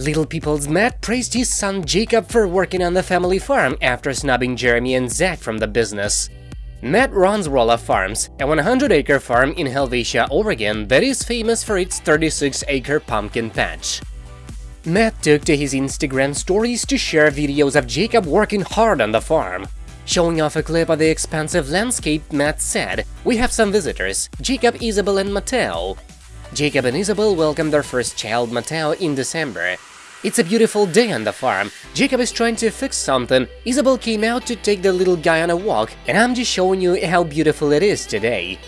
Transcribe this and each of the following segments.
Little People's Matt praised his son Jacob for working on the family farm after snubbing Jeremy and Zach from the business. Matt runs Roloff Farms, a 100-acre farm in Helvetia, Oregon that is famous for its 36-acre pumpkin patch. Matt took to his Instagram stories to share videos of Jacob working hard on the farm. Showing off a clip of the expansive landscape, Matt said, We have some visitors, Jacob, Isabel and Mateo. Jacob and Isabel welcomed their first child, Mateo, in December. It's a beautiful day on the farm. Jacob is trying to fix something, Isabel came out to take the little guy on a walk, and I'm just showing you how beautiful it is today.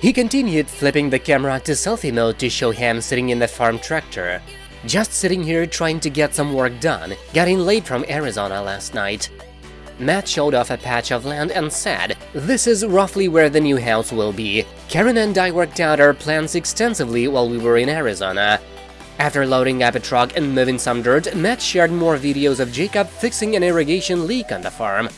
He continued flipping the camera to selfie mode to show him sitting in the farm tractor. Just sitting here trying to get some work done, getting late from Arizona last night. Matt showed off a patch of land and said, This is roughly where the new house will be. Karen and I worked out our plans extensively while we were in Arizona. After loading up a truck and moving some dirt, Matt shared more videos of Jacob fixing an irrigation leak on the farm.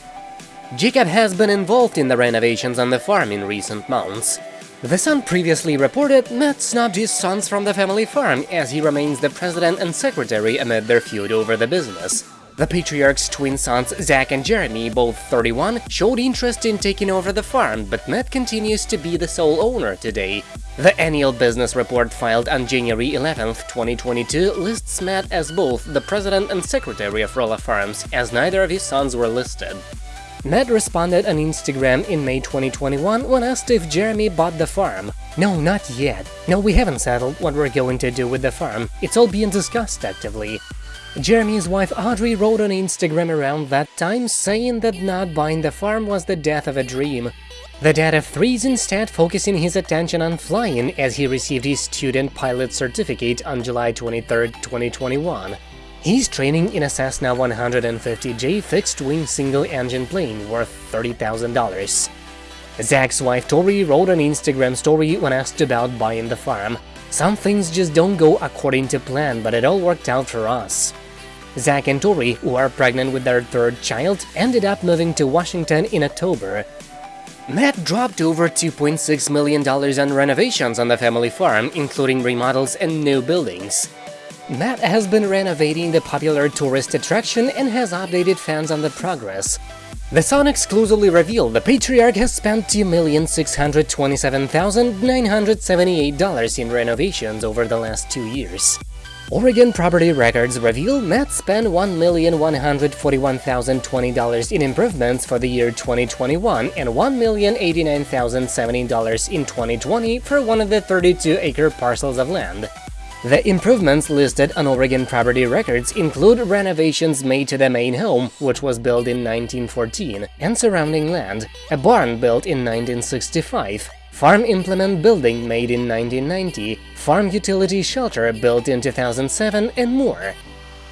Jacob has been involved in the renovations on the farm in recent months. The Sun previously reported Matt snubbed his sons from the family farm as he remains the president and secretary amid their feud over the business. The patriarch's twin sons, Zach and Jeremy, both 31, showed interest in taking over the farm, but Matt continues to be the sole owner today. The annual business report filed on January 11, 2022 lists Matt as both the president and secretary of Roloff Farms, as neither of his sons were listed. Matt responded on Instagram in May 2021 when asked if Jeremy bought the farm. No, not yet. No, we haven't settled what we're going to do with the farm. It's all being discussed actively. Jeremy's wife Audrey wrote on Instagram around that time saying that not buying the farm was the death of a dream. The dad of three is instead focusing his attention on flying as he received his student pilot certificate on July 23, 2021. He's training in a Cessna 150J fixed-wing single-engine plane worth $30,000. Zach's wife Tori wrote an Instagram story when asked about buying the farm. Some things just don't go according to plan, but it all worked out for us. Zach and Tori, who are pregnant with their third child, ended up moving to Washington in October. Matt dropped over $2.6 million on renovations on the family farm, including remodels and new buildings. Matt has been renovating the popular tourist attraction and has updated fans on the progress. The Sun exclusively revealed the Patriarch has spent $2,627,978 in renovations over the last two years. Oregon Property Records reveal Matt spent $1,141,020 in improvements for the year 2021 and $1,089,070 in 2020 for one of the 32-acre parcels of land. The improvements listed on Oregon Property Records include renovations made to the main home, which was built in 1914, and surrounding land, a barn built in 1965, farm implement building made in 1990, farm utility shelter built in 2007, and more.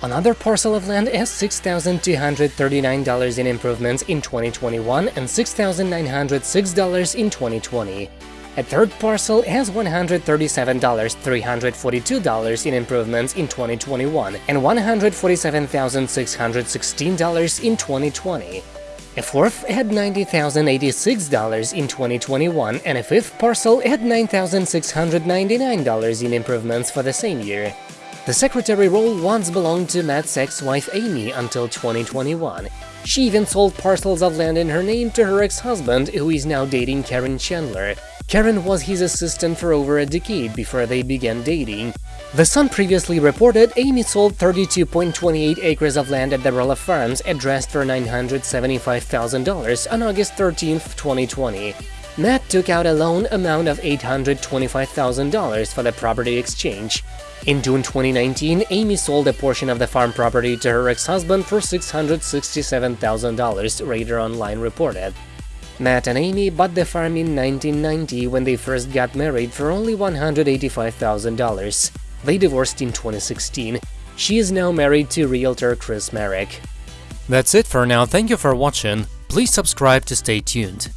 Another parcel of land has $6,239 in improvements in 2021 and $6,906 in 2020. A third parcel has $137,342 in improvements in 2021 and $147,616 in 2020. A fourth had $90,086 in 2021 and a fifth parcel had $9,699 in improvements for the same year. The secretary role once belonged to Matt's ex-wife Amy until 2021. She even sold parcels of land in her name to her ex-husband, who is now dating Karen Chandler. Karen was his assistant for over a decade before they began dating. The Sun previously reported Amy sold 32.28 acres of land at the Roloff Farms addressed for $975,000 on August 13, 2020. Matt took out a loan amount of $825,000 for the property exchange. In June 2019, Amy sold a portion of the farm property to her ex-husband for $667,000, Radar Online reported. Matt and Amy bought the farm in 1990 when they first got married for only $185,000. They divorced in 2016. She is now married to realtor Chris Marek. That's it for now, thank you for watching, please subscribe to stay tuned.